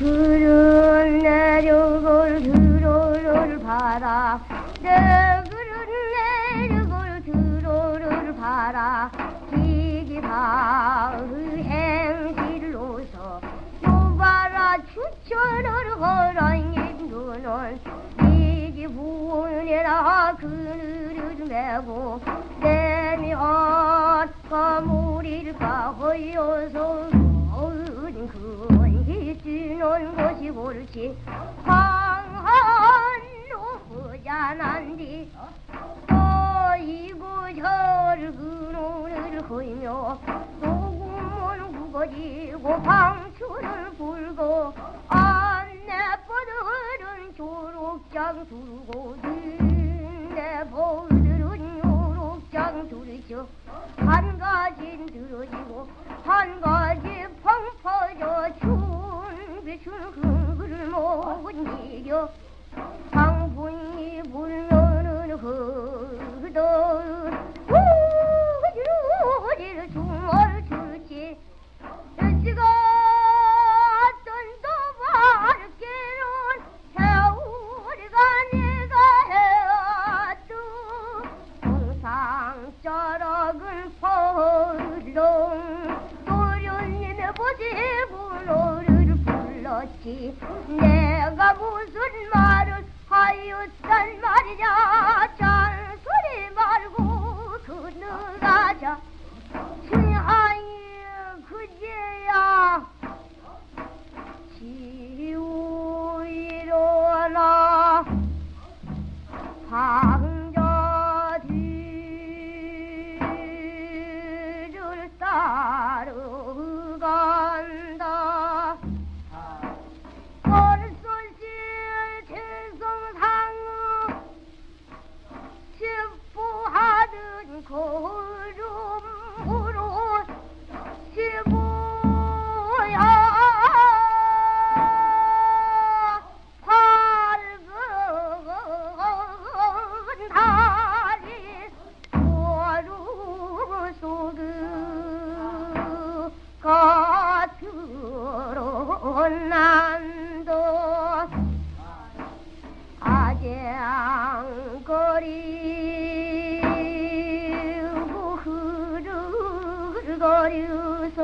그른 내력을 들어를 봐라. 내 그른 내력을 들어를 봐라. 기기바의 행실로서 노바라 추천을 허라인 눈은 이기분이라. 그늘을 메고 내면 거물일까 허여서 어은 큰 희주는 것이 옳지. 황한 노부자난디. 어이고 저를 그노를 허이며 소금은 구거지고 방출을 불고 안내버들은 조록장 두르고 내버들은 요록장 두르죠. 한 가진 들어지고 한 가지 펑퍼져 춘 흥글 못 이겨 불렀지 내가 무슨 말을 하였단 말이냐 난도 아쟁거리고 흐르거려서